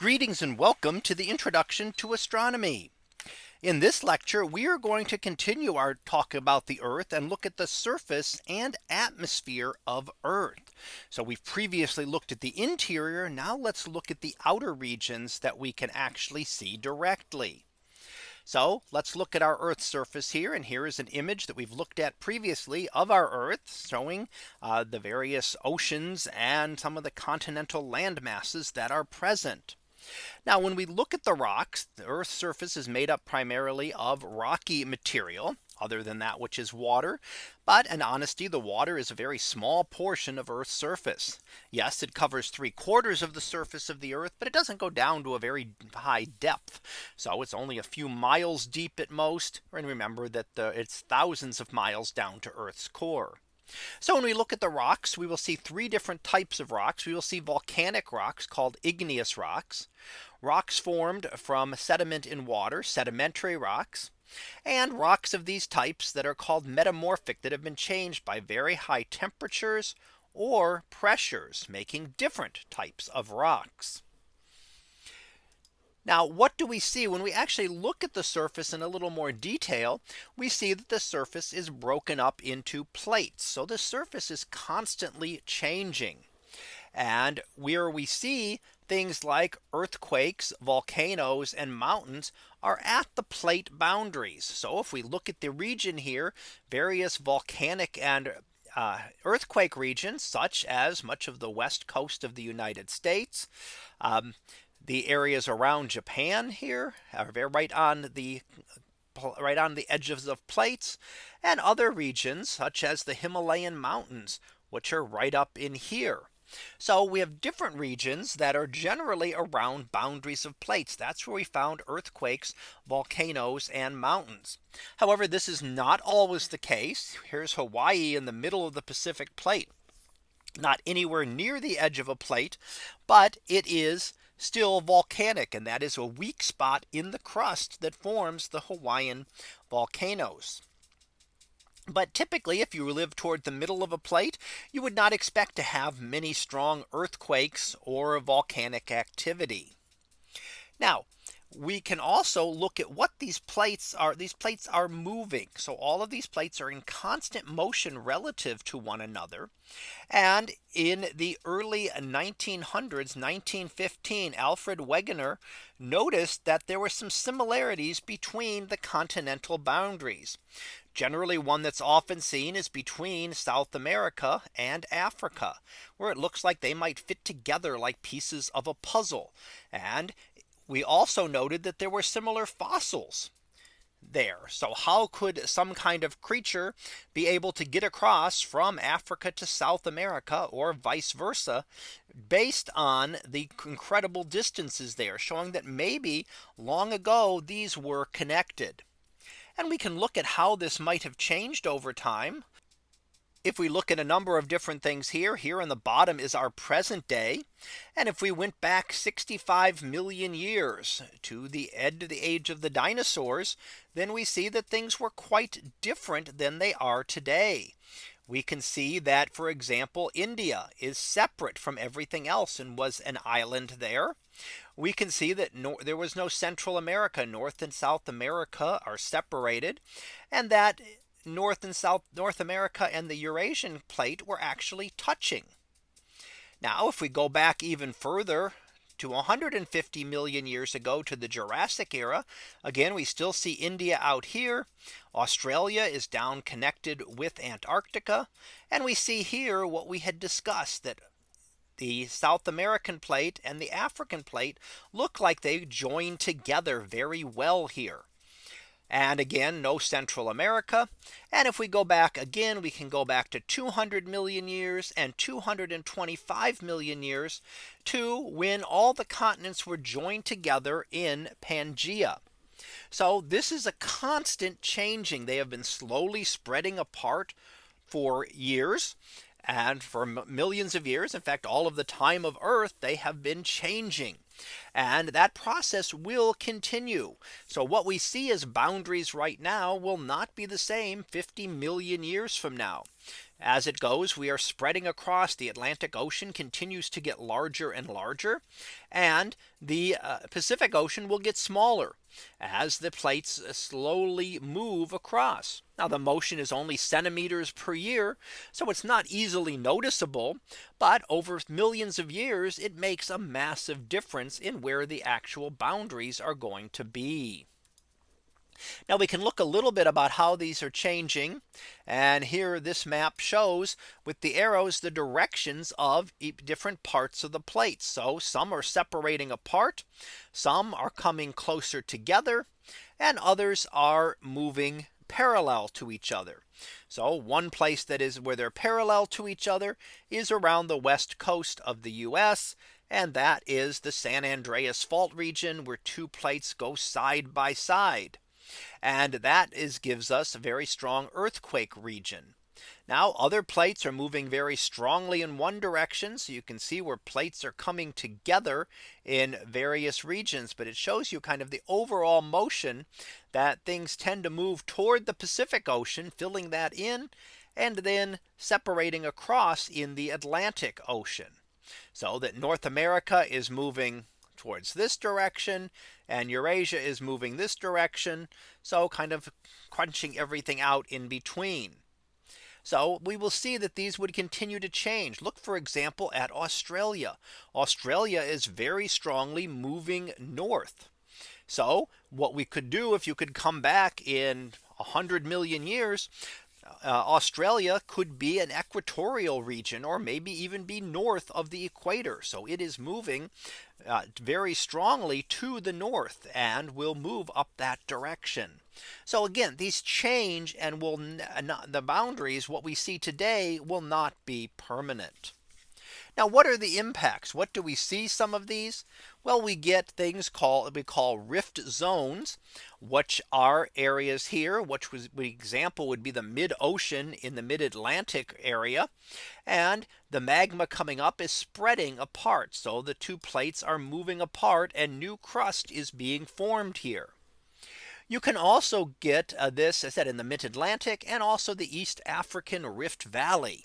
Greetings and welcome to the introduction to astronomy. In this lecture, we are going to continue our talk about the Earth and look at the surface and atmosphere of Earth. So we've previously looked at the interior. Now let's look at the outer regions that we can actually see directly. So let's look at our Earth's surface here. And here is an image that we've looked at previously of our Earth showing uh, the various oceans and some of the continental land masses that are present. Now when we look at the rocks, the Earth's surface is made up primarily of rocky material other than that which is water. But in honesty, the water is a very small portion of Earth's surface. Yes, it covers three quarters of the surface of the Earth, but it doesn't go down to a very high depth. So it's only a few miles deep at most. And remember that the, it's thousands of miles down to Earth's core. So when we look at the rocks, we will see three different types of rocks. We will see volcanic rocks called igneous rocks, rocks formed from sediment in water, sedimentary rocks, and rocks of these types that are called metamorphic that have been changed by very high temperatures or pressures making different types of rocks. Now what do we see when we actually look at the surface in a little more detail? We see that the surface is broken up into plates. So the surface is constantly changing. And where we see things like earthquakes, volcanoes and mountains are at the plate boundaries. So if we look at the region here, various volcanic and uh, earthquake regions such as much of the west coast of the United States, um, the areas around Japan here are right on the uh, right on the edges of plates and other regions such as the Himalayan mountains, which are right up in here. So we have different regions that are generally around boundaries of plates. That's where we found earthquakes, volcanoes and mountains. However, this is not always the case. Here's Hawaii in the middle of the Pacific plate. Not anywhere near the edge of a plate, but it is still volcanic and that is a weak spot in the crust that forms the Hawaiian volcanoes. But typically, if you live toward the middle of a plate, you would not expect to have many strong earthquakes or volcanic activity. Now, we can also look at what these plates are these plates are moving. So all of these plates are in constant motion relative to one another. And in the early 1900s 1915 Alfred Wegener noticed that there were some similarities between the continental boundaries. Generally one that's often seen is between South America and Africa, where it looks like they might fit together like pieces of a puzzle. And we also noted that there were similar fossils there. So how could some kind of creature be able to get across from Africa to South America or vice versa based on the incredible distances there showing that maybe long ago these were connected. And we can look at how this might have changed over time if we look at a number of different things here, here on the bottom is our present day. And if we went back 65 million years to the end of the age of the dinosaurs, then we see that things were quite different than they are today. We can see that, for example, India is separate from everything else and was an island there. We can see that no, there was no Central America, North and South America are separated and that North and South North America and the Eurasian plate were actually touching. Now if we go back even further to 150 million years ago to the Jurassic era. Again, we still see India out here. Australia is down connected with Antarctica. And we see here what we had discussed that the South American plate and the African plate look like they join together very well here. And again, no Central America. And if we go back again, we can go back to 200 million years and 225 million years to when all the continents were joined together in Pangea. So this is a constant changing. They have been slowly spreading apart for years and for millions of years. In fact, all of the time of Earth, they have been changing. And that process will continue. So what we see as boundaries right now will not be the same 50 million years from now. as it goes, we are spreading across the Atlantic Ocean continues to get larger and larger. And the uh, Pacific Ocean will get smaller as the plates uh, slowly move across. Now the motion is only centimeters per year. So it's not easily noticeable. But over millions of years, it makes a massive difference in where the actual boundaries are going to be. Now we can look a little bit about how these are changing. And here this map shows with the arrows the directions of different parts of the plate. So some are separating apart. Some are coming closer together and others are moving parallel to each other. So one place that is where they're parallel to each other is around the west coast of the US. And that is the San Andreas fault region where two plates go side by side. And that is gives us a very strong earthquake region. Now other plates are moving very strongly in one direction. So you can see where plates are coming together in various regions. But it shows you kind of the overall motion that things tend to move toward the Pacific Ocean, filling that in and then separating across in the Atlantic Ocean. So that North America is moving towards this direction and Eurasia is moving this direction. So kind of crunching everything out in between. So we will see that these would continue to change. Look, for example, at Australia. Australia is very strongly moving north. So what we could do if you could come back in 100 million years, uh, Australia could be an equatorial region or maybe even be north of the equator. So it is moving uh, very strongly to the north and will move up that direction. So again, these change and will not the boundaries what we see today will not be permanent. Now what are the impacts? What do we see some of these? Well, we get things called we call rift zones, which are areas here, which was the example would be the mid ocean in the mid Atlantic area. And the magma coming up is spreading apart. So the two plates are moving apart and new crust is being formed here. You can also get uh, this as I said in the mid Atlantic and also the East African Rift Valley.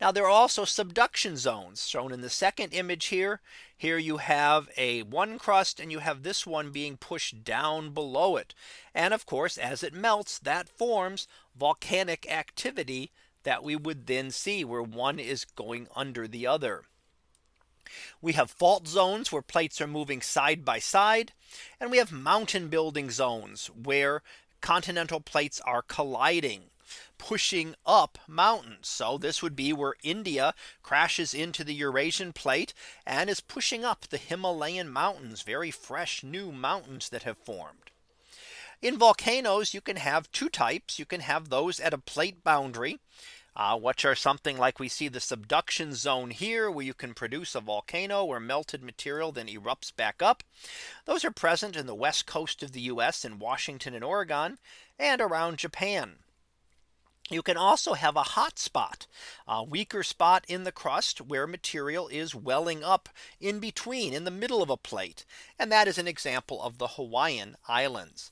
Now there are also subduction zones shown in the second image here. Here you have a one crust and you have this one being pushed down below it. And of course, as it melts, that forms volcanic activity that we would then see where one is going under the other. We have fault zones where plates are moving side by side. And we have mountain building zones where continental plates are colliding pushing up mountains. So this would be where India crashes into the Eurasian plate and is pushing up the Himalayan mountains, very fresh new mountains that have formed. In volcanoes, you can have two types. You can have those at a plate boundary. Uh, which are something like we see the subduction zone here where you can produce a volcano where melted material then erupts back up. Those are present in the west coast of the US in Washington and Oregon and around Japan. You can also have a hot spot, a weaker spot in the crust where material is welling up in between in the middle of a plate. And that is an example of the Hawaiian Islands.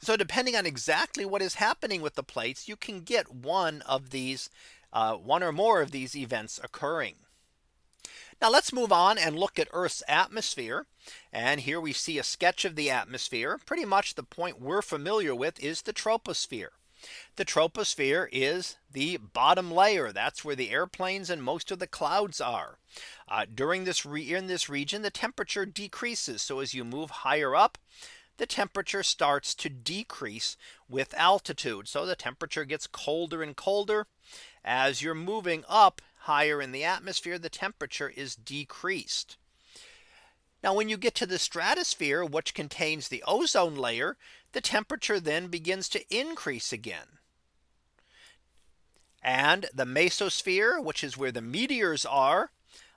So depending on exactly what is happening with the plates, you can get one of these uh, one or more of these events occurring. Now let's move on and look at Earth's atmosphere. And here we see a sketch of the atmosphere. Pretty much the point we're familiar with is the troposphere. The troposphere is the bottom layer. That's where the airplanes and most of the clouds are. Uh, during this in this region, the temperature decreases. So as you move higher up, the temperature starts to decrease with altitude. So the temperature gets colder and colder. As you're moving up higher in the atmosphere, the temperature is decreased. Now when you get to the stratosphere, which contains the ozone layer, the temperature then begins to increase again. And the mesosphere, which is where the meteors are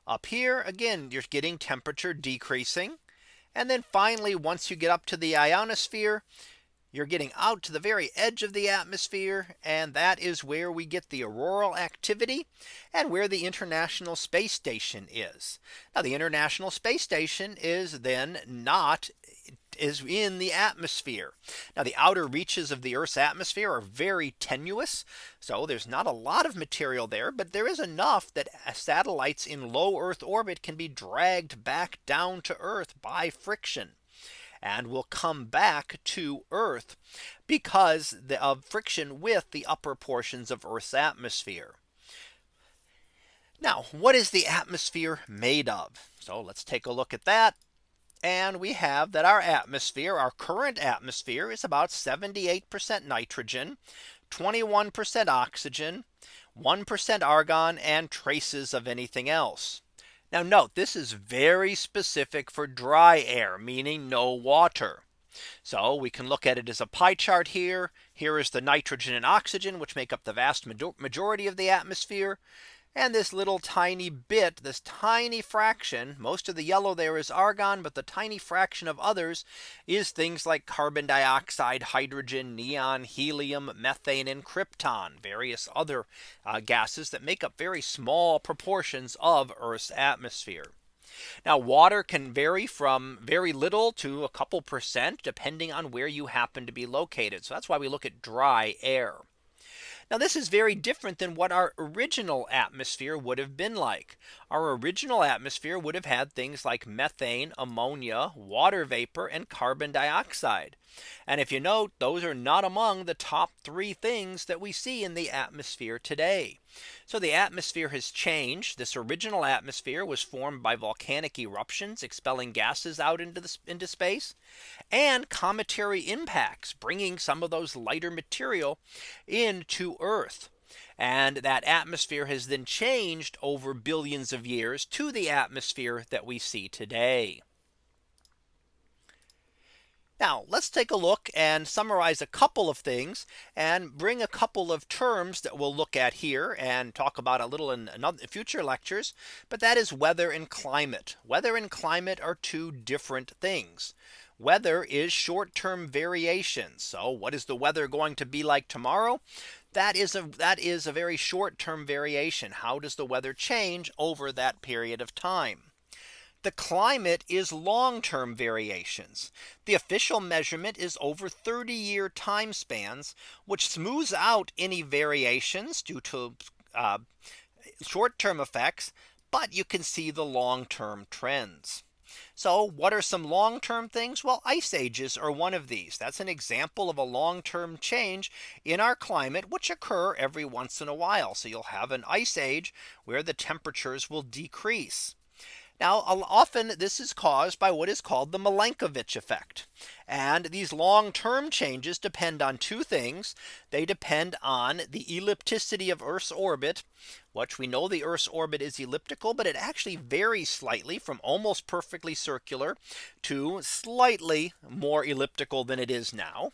up here, again, you're getting temperature decreasing. And then finally, once you get up to the ionosphere, you're getting out to the very edge of the atmosphere. And that is where we get the auroral activity and where the International Space Station is. Now the International Space Station is then not is in the atmosphere. Now the outer reaches of the Earth's atmosphere are very tenuous. So there's not a lot of material there, but there is enough that satellites in low Earth orbit can be dragged back down to Earth by friction and will come back to Earth because of friction with the upper portions of Earth's atmosphere. Now, what is the atmosphere made of? So let's take a look at that. And we have that our atmosphere, our current atmosphere is about 78% nitrogen, 21% oxygen, 1% argon and traces of anything else. Now note this is very specific for dry air, meaning no water. So we can look at it as a pie chart here. Here is the nitrogen and oxygen, which make up the vast majority of the atmosphere. And this little tiny bit, this tiny fraction, most of the yellow there is argon, but the tiny fraction of others is things like carbon dioxide, hydrogen, neon, helium, methane, and krypton, various other uh, gases that make up very small proportions of Earth's atmosphere. Now water can vary from very little to a couple percent depending on where you happen to be located. So that's why we look at dry air. Now this is very different than what our original atmosphere would have been like. Our original atmosphere would have had things like methane, ammonia, water vapor, and carbon dioxide. And if you note, those are not among the top three things that we see in the atmosphere today. So the atmosphere has changed. This original atmosphere was formed by volcanic eruptions expelling gases out into the, into space and cometary impacts bringing some of those lighter material into Earth. And that atmosphere has then changed over billions of years to the atmosphere that we see today. Now let's take a look and summarize a couple of things and bring a couple of terms that we'll look at here and talk about a little in another future lectures. But that is weather and climate. Weather and climate are two different things. Weather is short term variation. So what is the weather going to be like tomorrow? That is a that is a very short term variation. How does the weather change over that period of time? The climate is long term variations. The official measurement is over 30 year time spans, which smooths out any variations due to uh, short term effects. But you can see the long term trends. So what are some long term things? Well, ice ages are one of these. That's an example of a long term change in our climate, which occur every once in a while. So you'll have an ice age where the temperatures will decrease. Now often this is caused by what is called the Milankovitch effect. And these long term changes depend on two things. They depend on the ellipticity of Earth's orbit, which we know the Earth's orbit is elliptical, but it actually varies slightly from almost perfectly circular to slightly more elliptical than it is now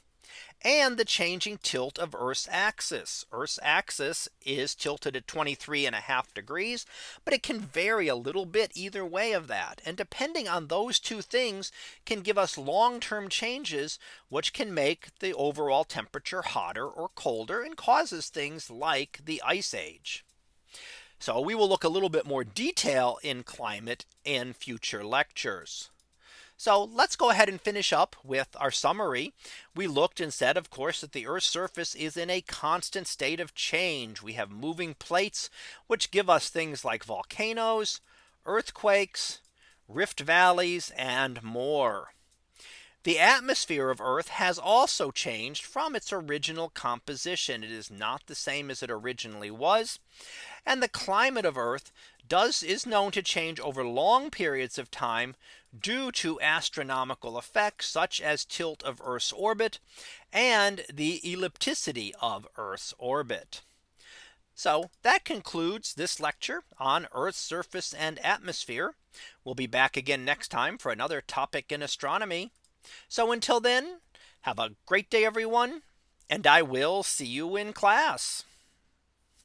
and the changing tilt of Earth's axis. Earth's axis is tilted at 23 and a half degrees, but it can vary a little bit either way of that. And depending on those two things can give us long term changes, which can make the overall temperature hotter or colder and causes things like the ice age. So we will look a little bit more detail in climate in future lectures. So let's go ahead and finish up with our summary. We looked and said, of course, that the Earth's surface is in a constant state of change. We have moving plates, which give us things like volcanoes, earthquakes, rift valleys, and more. The atmosphere of Earth has also changed from its original composition. It is not the same as it originally was. And the climate of Earth does is known to change over long periods of time due to astronomical effects such as tilt of Earth's orbit and the ellipticity of Earth's orbit. So that concludes this lecture on Earth's surface and atmosphere. We'll be back again next time for another topic in astronomy. So until then, have a great day, everyone, and I will see you in class.